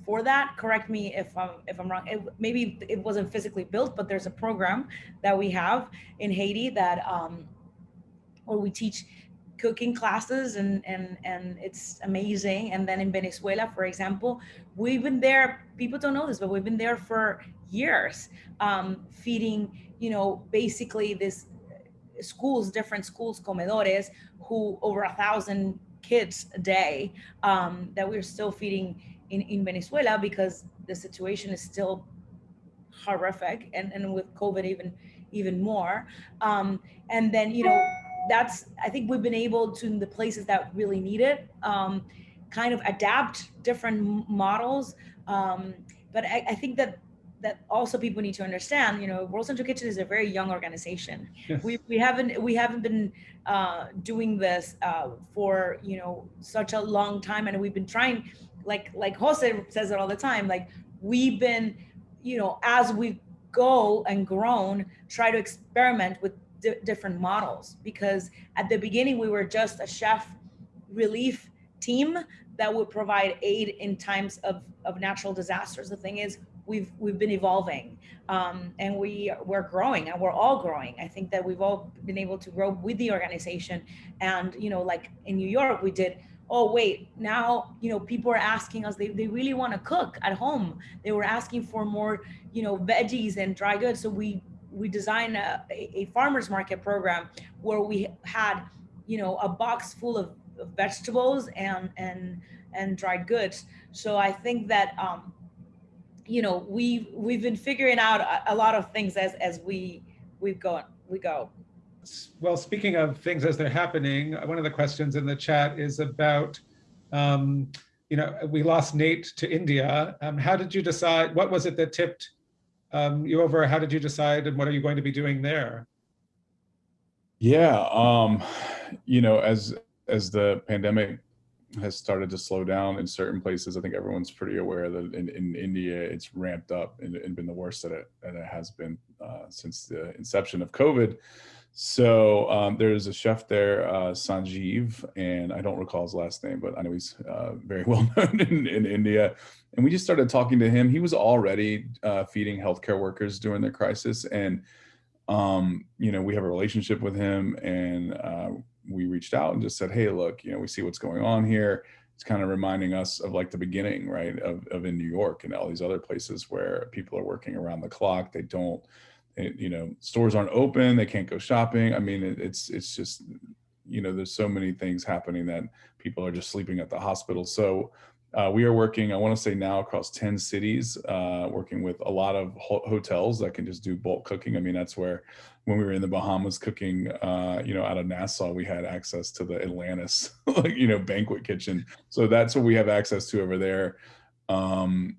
for that. Correct me if I'm if I'm wrong. It, maybe it wasn't physically built, but there's a program that we have in Haiti that um, where we teach cooking classes and and and it's amazing and then in venezuela for example we've been there people don't know this but we've been there for years um, feeding you know basically this schools, different schools, comedores, who over a thousand kids a day um, that we're still feeding in, in Venezuela because the situation is still horrific and, and with COVID even even more. Um, and then, you know, that's, I think we've been able to, in the places that really need it, um, kind of adapt different models. Um, but I, I, think that that also people need to understand, you know, World Central Kitchen is a very young organization. Yes. We, we haven't we haven't been uh, doing this uh, for you know such a long time, and we've been trying, like like Jose says it all the time, like we've been, you know, as we go and grown, try to experiment with di different models because at the beginning we were just a chef relief team that would provide aid in times of, of natural disasters. The thing is, we've we've been evolving um, and we we're growing and we're all growing. I think that we've all been able to grow with the organization. And you know, like in New York, we did. Oh wait, now you know people are asking us. They they really want to cook at home. They were asking for more you know veggies and dry goods. So we we designed a, a farmers market program where we had you know a box full of vegetables and and and dried goods. So I think that um, you know we we've been figuring out a, a, lot of things as as we we've gone we go. Well, speaking of things as they're happening, one of the questions in the chat is about um, you know we lost Nate to India. Um, how did you decide? What was it that tipped um, you over? How did you decide, and what are you going to be doing there? Yeah, um, you know, as as the pandemic has started to slow down in certain places, I think everyone's pretty aware that in, in India it's ramped up and, and, been the worst that it, that it has been uh, since the inception of COVID. So um, there's a chef there, uh, Sanjeev, and I don't recall his last name, but I know he's uh, very well known in, in, India. And we just started talking to him. He was already uh, feeding healthcare workers during the crisis. And, um, you know, we have a relationship with him and uh, we reached out and just said, hey, look, you know, we see what's going on here. It's kind of reminding us of like the beginning, right, of, of in New York and all these other places where people are working around the clock. They don't, it, you know, stores aren't open, they can't go shopping. I mean, it, it's it's just, you know, there's so many things happening that people are just sleeping at the hospital. So uh, we are working, I want to say now across 10 cities, uh, working with a lot of ho hotels that can just do bulk cooking. I mean, that's where when we were in the Bahamas cooking, uh, you know, out of Nassau, we had access to the Atlantis, like, you know, banquet kitchen. So that's what we have access to over there. Um,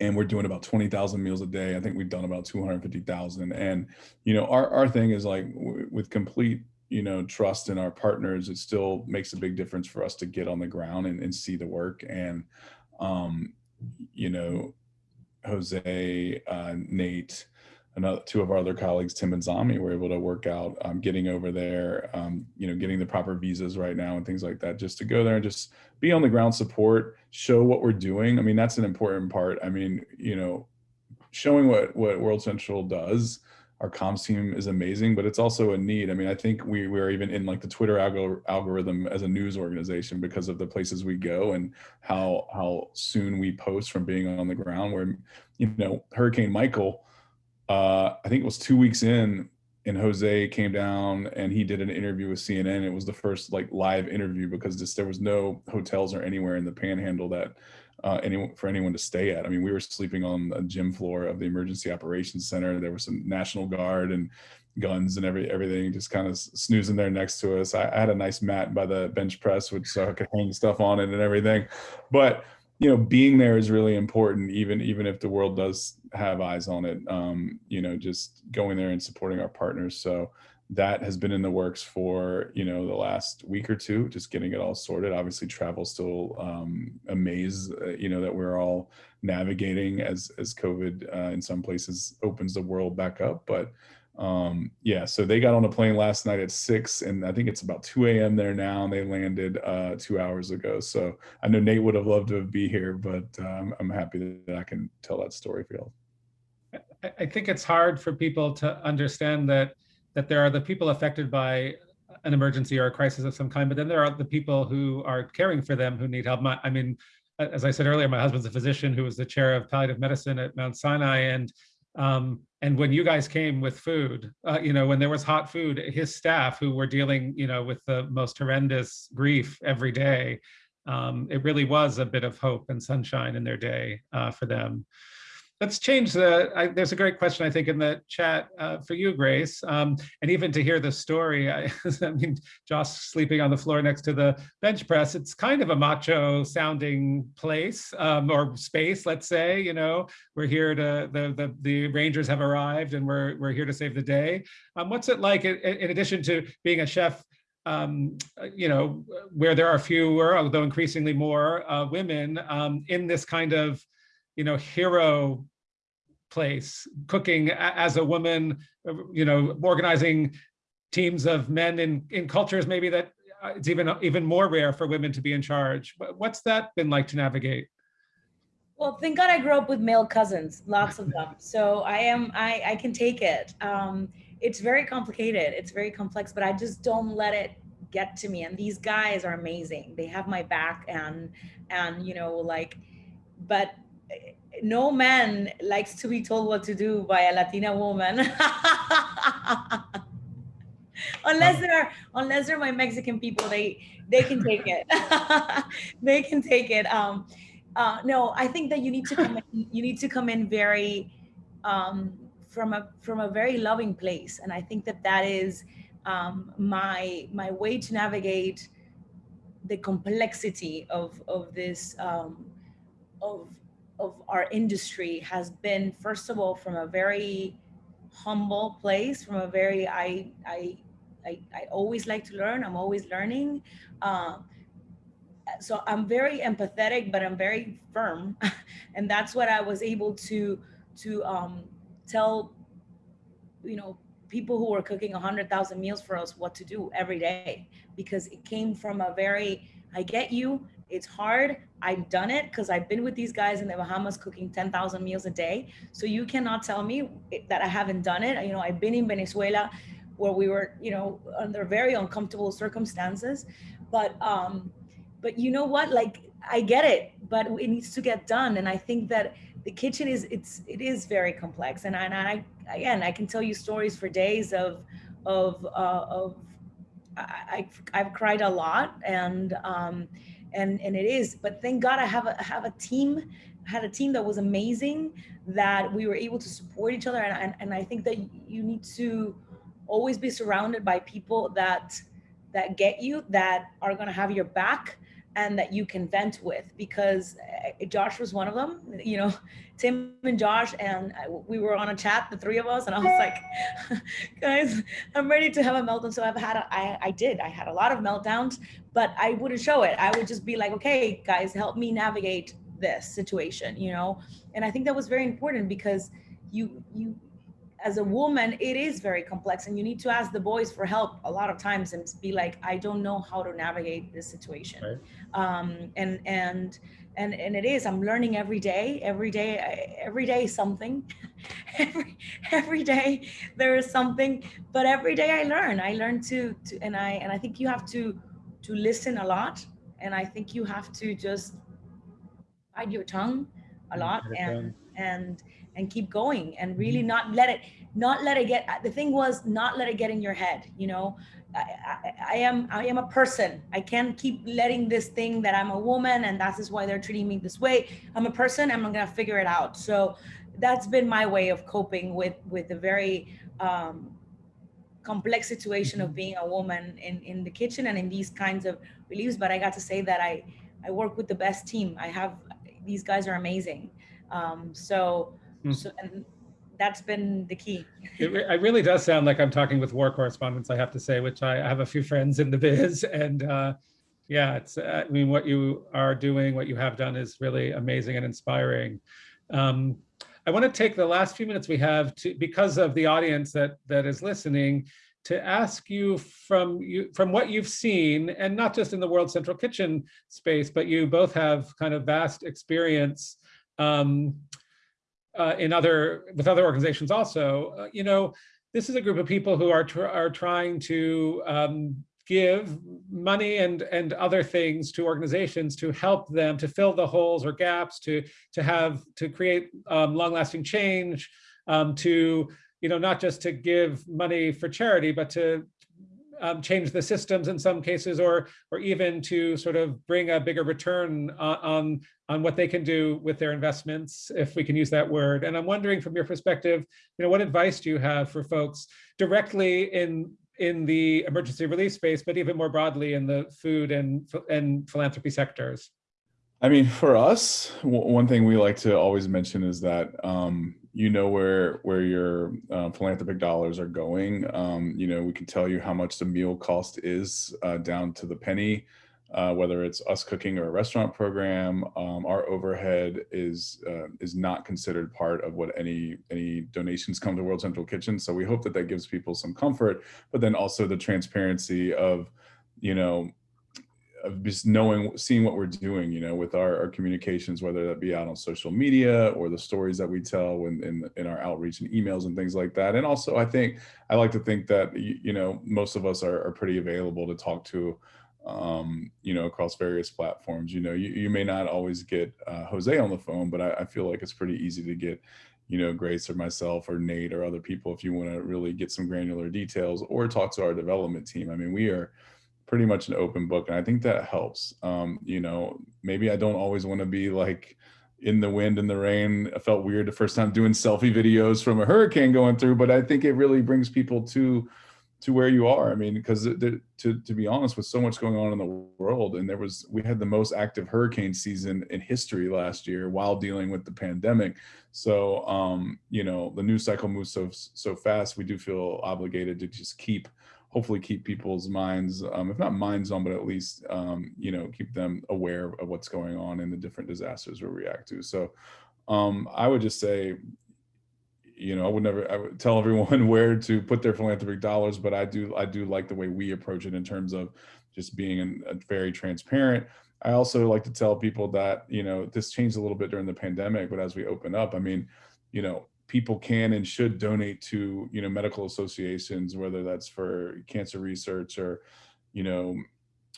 and we're doing about 20,000 meals a day. I think we've done about 250,000. And, you know, our, our thing is like with complete, you know, trust in our partners, it still makes a big difference for us to get on the ground and, and see the work. And, um, you know, Jose, uh, Nate, another two of our other colleagues, Tim and Zami, were able to work out um, getting over there, um, you know, getting the proper visas right now and things like that, just to go there and just be on the ground support, show what we're doing. I mean, that's an important part. I mean, you know, showing what what World Central does. Our comms team is amazing, but it's also a need. I mean, I think we we're even in like the Twitter alg algorithm as a news organization because of the places we go and how how soon we post from being on the ground. Where you know Hurricane Michael uh, I think it was two weeks in and Jose came down and he did an interview with CNN. It was the first like live interview because there was no hotels or anywhere in the panhandle that uh, anyone for anyone to stay at. I mean, we were sleeping on the gym floor of the emergency operations center. There was some national guard and guns and every everything just kind of snoozing there next to us. I, I had a nice mat by the bench press, which so I could hang stuff on it and everything. But you know, being there is really important, even even if the world does have eyes on it. Um, you know, just going there and supporting our partners. So that has been in the works for you know the last week or two, just getting it all sorted. Obviously, travel still um, a. Uh, you know that we're all navigating as as COVID uh, in some places opens the world back up, but um yeah so they got on a plane last night at six and i think it's about 2 a.m there now and they landed uh two hours ago. So i know nate would have loved to be here but um, i'm happy that i can tell that story for you i think it's hard for people to understand that that there are the people affected by an emergency or a crisis of some kind but then there are the people who are caring for them who need help. My, i mean as i said earlier my husband's a physician who was the chair of palliative medicine at mount sinai and Um, and when you guys came with food, uh, you know, when there was hot food, his staff who were dealing, you know, with the most horrendous grief every day, um, it really was a bit of hope and sunshine in their day uh, for them. Let's change the, I, there's a great question, I think, in the chat uh, for you, Grace. Um, and even to hear the story, I, I mean, Josh sleeping on the floor next to the bench press, it's kind of a macho sounding place um, or space, let's say, you know, we're here to, the, the, the Rangers have arrived and we're, we're here to save the day. Um, what's it like, in, in addition to being a chef um, you know, where there are fewer, although increasingly more uh, women um, in this kind of, you know, hero place, cooking as a woman, uh, you know, organizing teams of men in, in cultures maybe that uh, it's even, even more rare for women to be in charge. What's that been like to navigate? Well, thank God I grew up with male cousins, lots of them. So I am, I, I can take it. Um, it's very complicated. It's very complex, but I just don't let it get to me. And these guys are amazing. They have my back and, and, you know, like, but eh, no man likes to be told what to do by a Latina woman. unless they're, unless they're my Mexican people, they, they can take it. they can take it. Um, uh, no, I think that you need to come in, you need to come in very, um, from a from a very loving place and i think that that is um, my my way to navigate the complexity of of this um, of of our industry has been first of all from a very humble place from a very i i i, I always like to learn i'm always learning uh, so i'm very empathetic but i'm very firm and that's what i was able to to um, tell, you know, people who were cooking 100,000 meals for us what to do every day because it came from a very, I get you, it's hard. I've done it because I've been with these guys in the Bahamas cooking 10,000 meals a day. So you cannot tell me that I haven't done it. You know, I've been in Venezuela where we were, you know, under very uncomfortable circumstances. But, um, but you know what? Like, I get it, but it needs to get done. And I think that the kitchen is it's it is very complex and I, and I again I can tell you stories for days of of uh, of I, I've cried a lot and um and and it is. But thank God I have a have a team had a team that was amazing that we were able to support each other. And, and, and I think that you need to always be surrounded by people that that get you that are going to have your back and that you can vent with. Because eh, Josh was one of them, you know, Tim and Josh, and we were on a chat, the three of us, and I was like, guys, I'm ready to have a meltdown. So I've had, a, I, I did, I had a lot of meltdowns, but I wouldn't show it. I would just be like, okay, guys, help me navigate this situation, you know? And I think that was very important because you, you, as a woman, it is very complex and you need to ask the boys for help a lot of times and be like, I don't know how to navigate this situation. Right. Um, and, and, and, and it is, I'm learning every day, every day, every day something, every, every day there is something, but every day I learn, I learn to, to, and I, and I think you have to, to listen a lot. And I think you have to just bite your tongue a lot and, and, and keep going and really mm-hmm. not let it not let it get the thing was not let it get in your head you know I, I, I, am I am a person. I can't keep letting this thing that I'm a woman and that is why they're treating me this way. I'm a person. I'm gonna figure it out. So that's been my way of coping with with the very um, complex situation of mm-hmm. being a woman in in the kitchen and in these kinds of reliefs. But I got to say that I I work with the best team. I have these guys are amazing. Um, so Mm. So, and that's been the key. it, it, really does sound like I'm talking with war correspondents, I have to say, which I, I have a few friends in the biz. And uh, yeah, it's, uh, I mean, what you are doing, what you have done is really amazing and inspiring. Um, I want to take the last few minutes we have to, because of the audience that that is listening, to ask you from you from what you've seen, and not just in the World Central Kitchen space, but you both have kind of vast experience um, uh, in other with other organizations also, uh, you know, this is a group of people who are tr are trying to um, give money and and other things to organizations to help them to fill the holes or gaps to to have to create um, long-lasting change um, to, you know, not just to give money for charity, but to um, change the systems in some cases, or or even to sort of bring a bigger return on, on on what they can do with their investments, if we can use that word. And I'm wondering, from your perspective, you know, what advice do you have for folks directly in in the emergency relief space, but even more broadly in the food and and philanthropy sectors? I mean, for us, one thing we like to always mention is that um, you know where where your uh, philanthropic dollars are going. Um, you know, we can tell you how much the meal cost is uh, down to the penny. Uh, whether it's us cooking or a restaurant program, um, our overhead is uh, is not considered part of what any any donations come to World Central Kitchen. So we hope that that gives people some comfort, but then also the transparency of, you know, of just knowing, seeing what we're doing, you know, with our, our, communications, whether that be out on social media or the stories that we tell when in, in our outreach and emails and things like that. And also, I think I like to think that you, you know most of us are, are pretty available to talk to, um, you know, across various platforms. You know, you, you may not always get uh, Jose on the phone, but I, I feel like it's pretty easy to get you know, Grace or myself or Nate or other people if you want to really get some granular details or talk to our development team. I mean, we are pretty much an open book. And I think that helps. Um, you know, maybe I don't always want to be like in the wind and the rain. I felt weird the first time doing selfie videos from a hurricane going through, but I think it really brings people to to where you are. I mean, because to to be honest, with so much going on in the world, and there was we had the most active hurricane season in history last year while dealing with the pandemic. So um, you know, the news cycle moves so so fast. We do feel obligated to just keep hopefully keep people's minds, um, if not minds on, but at least, um, you know, keep them aware of what's going on in the different disasters we react to. So um, I would just say, you know, I would never, I would tell everyone where to put their philanthropic dollars, but I do, I do like the way we approach it in terms of just being an, a very transparent. I also like to tell people that, you know, this changed a little bit during the pandemic, but as we open up, I mean, you know, people can and should donate to you know medical associations whether that's for cancer research or you know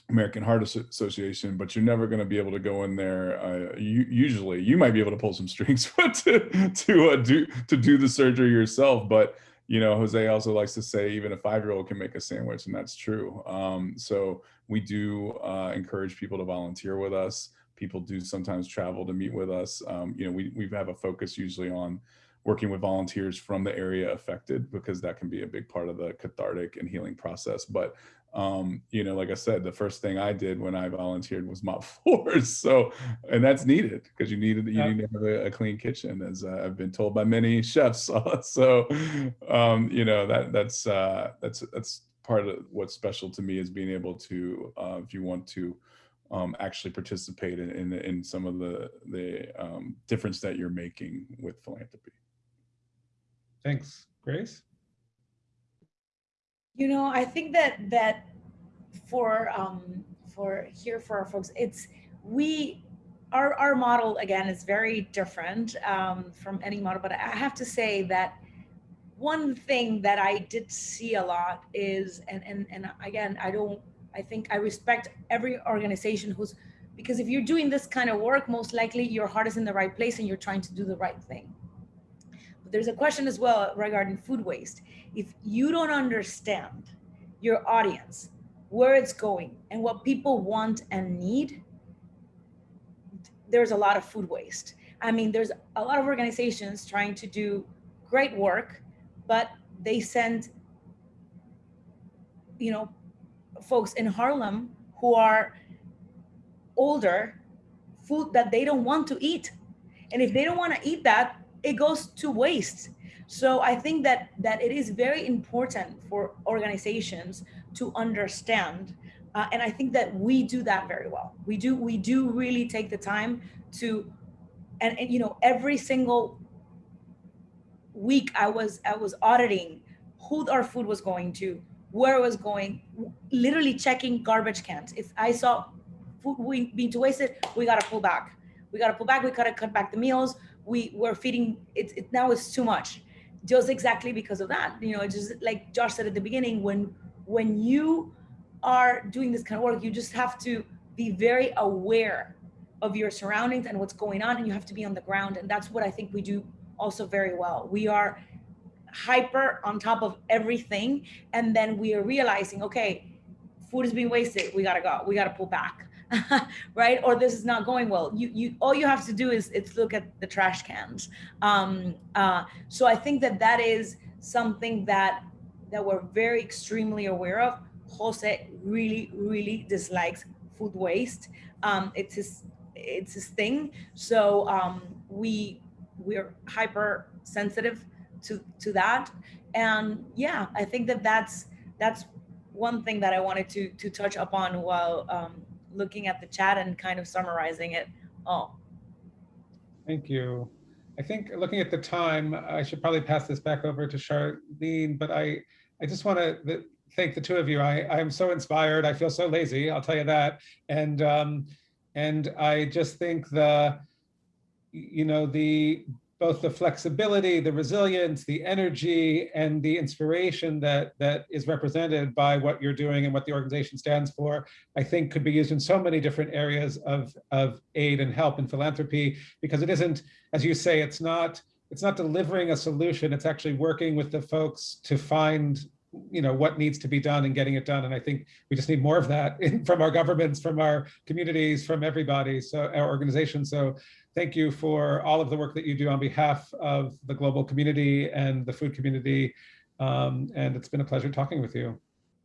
American Heart Association, but you're never going to be able to go in there. Uh, you, usually, you might be able to pull some strings to to uh, do to do the surgery yourself. But you know, Jose also likes to say even a five year old can make a sandwich, and that's true. Um, so we do uh, encourage people to volunteer with us. People do sometimes travel to meet with us. Um, you know, we we have a focus usually on working with volunteers from the area affected because that can be a big part of the cathartic and healing process. But um, you know, like I said, the first thing I did when I volunteered was mop floors. So, and that's needed because you needed you yeah. need to have a, a clean kitchen, as uh, I've been told by many chefs. so, um, you know that that's uh, that's that's part of what's special to me is being able to, uh, if you want to. Um, actually participate in, in, in some of the the um, difference that you're making with philanthropy. Thanks. Grace? You know, I think that that for um, for here for our folks, it's we our our model again is very different um, from any model, but I have to say that one thing that I did see a lot is and and and again I don't I think I respect every organization who's because if you're doing this kind of work, most likely your heart is in the right place and you're trying to do the right thing. There's a question as well regarding food waste. If you don't understand your audience, where it's going and what people want and need, there's a lot of food waste. I mean, there's a lot of organizations trying to do great work, but they send, you know, folks in Harlem who are older food that they don't want to eat. And if they don't want to eat that, it goes to waste. So I think that that it is very important for organizations to understand, uh, and I think that we do that very well. We do we do really take the time to, and, and you know every single week I was I was auditing who our food was going to, where it was going, literally checking garbage cans. If I saw food being wasted, we got to pull back. We got to pull back. We got to cut back the meals we were feeding it, it now is too much just exactly because of that you know just like josh said at the beginning when when you are doing this kind of work you just have to be very aware of your surroundings and what's going on and you have to be on the ground and that's what i think we do also very well. We are hyper on top of everything. And then we are realizing, okay, food is being wasted. We gotta go. We gotta pull back, right? Or this is not going well. You, you, all you have to do is it's look at the trash cans. Um, uh, so I think that that is something that that we're very extremely aware of. Jose really, really dislikes food waste. Um, it's his, it's his thing. So um, we we're hyper sensitive to to that. And yeah, I think that that's that's one thing that I wanted to to touch upon while um, looking at the chat and kind of summarizing it all. Thank you. I think looking at the time, I should probably pass this back over to Charlene, but I, I just want to thank the two of you. I, I am so inspired. I feel so lazy, I'll tell you that. And, um, and I just think the, you know, the both the flexibility, the resilience, the energy, and the inspiration that that is represented by what you're doing and what the organization stands for, I think could be used in so many different areas of, of aid and help and philanthropy, because it isn't, as you say, it's not, it's not delivering a solution, it's actually working with the folks to find you know what needs to be done and getting it done. And i think we just need more of that in, from our governments from our communities from everybody so our organizations so thank you for all of the work that you do on behalf of the global community and the food community um, and it's been a pleasure talking with you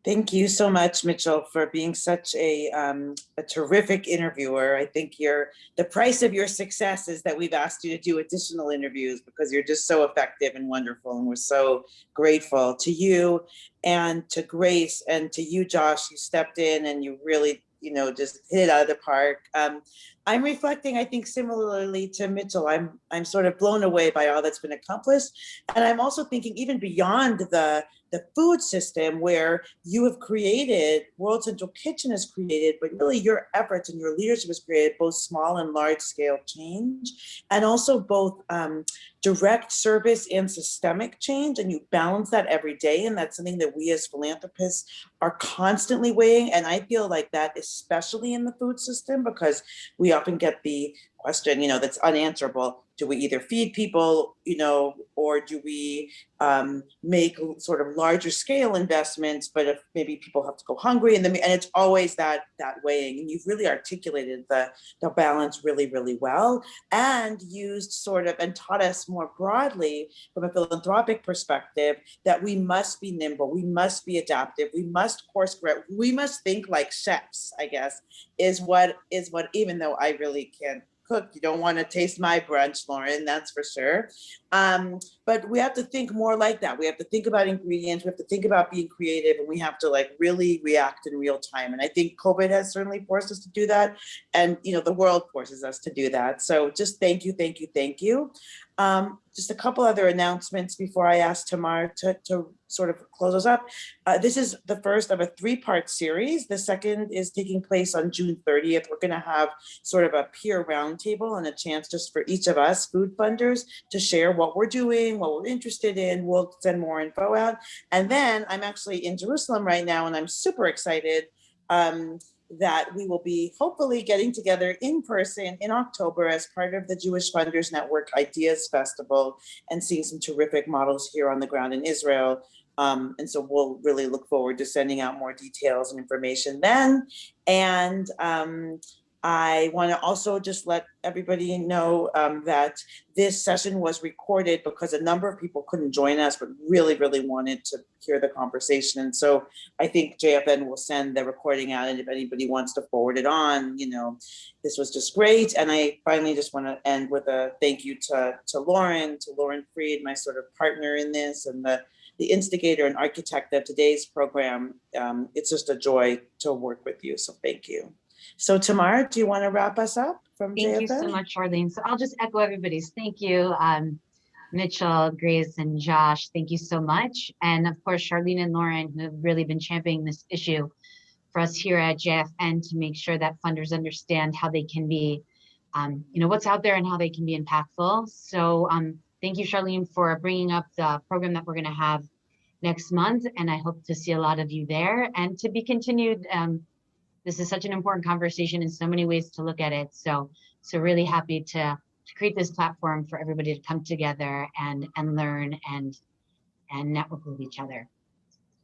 Thank you so much, Mitchell, for being such a, um, a terrific interviewer. I think you're the price of your success is that we've asked you to do additional interviews because you're just so effective and wonderful. And we're so grateful to you and to Grace and to you, Josh, you stepped in and you really, you know, just hit it out of the park. Um, I'm reflecting, I think, similarly to Mitchell. I'm I'm sort of blown away by all that's been accomplished. And I'm also thinking even beyond the the food system where you have created, World Central Kitchen has created, but really your efforts and your leadership has created both small and large scale change, and also both um, direct service and systemic change. And you balance that every day. And that's something that we as philanthropists are constantly weighing. And I feel like that, especially in the food system, because we often get the question, you know, that's unanswerable. Do we either feed people, you know, or do we um, make sort of larger scale investments, but if maybe people have to go hungry and then, and it's always that that weighing and you've really articulated the, the balance really, really well and used sort of and taught us more broadly from a philanthropic perspective that we must be nimble, we must be adaptive, we must course correct, we must think like chefs, I guess, is what is what even though I really can't cook. You don't want to taste my brunch, Lauren, that's for sure. Um, but we have to think more like that. We have to think about ingredients. We have to think about being creative and we have to like really react in real time. And I think COVID has certainly forced us to do that. And, you know, the world forces us to do that. So just thank you, thank you, thank you. Um, just a couple other announcements before I ask Tamar to, to sort of close us up. Uh, this is the first of a three-part series. The second is taking place on June 30th. We're going to have sort of a peer roundtable and a chance just for each of us food funders to share what we're doing, what we're interested in. We'll send more info out. And then I'm actually in Jerusalem right now and I'm super excited. Um, that we will be hopefully getting together in person in October as part of the Jewish Funders Network Ideas Festival and seeing some terrific models here on the ground in Israel. Um, and so we'll really look forward to sending out more details and information then. And um, I want to also just let everybody know um, that this session was recorded because a number of people couldn't join us, but really, really wanted to hear the conversation. And so I think JFN will send the recording out. And if anybody wants to forward it on, you know, this was just great. And I finally just want to end with a thank you to, to Lauren, to Lauren Freed, my sort of partner in this and the the instigator and architect of today's program. Um, it's just a joy to work with you. So thank you. So Tamara, do you want to wrap us up from Thank JFN? you so much, Charlene. So I'll just echo everybody's thank you. Um, Mitchell, Grace, and Josh, thank you so much. And of course, Charlene and Lauren, who have really been championing this issue for us here at JFN to make sure that funders understand how they can be, um, you know, what's out there and how they can be impactful. So um, thank you, Charlene, for bringing up the program that we're going to have next month. And I hope to see a lot of you there and to be continued. Um, this is such an important conversation in so many ways to look at it. So, so really happy to to create this platform for everybody to come together and, and learn and, and network with each other.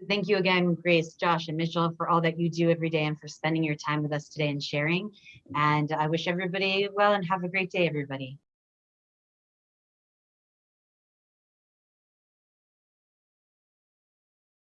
Thank you again, Grace, Josh, and Mitchell, for all that you do every day and for spending your time with us today and sharing. And I wish everybody well and have a great day, everybody.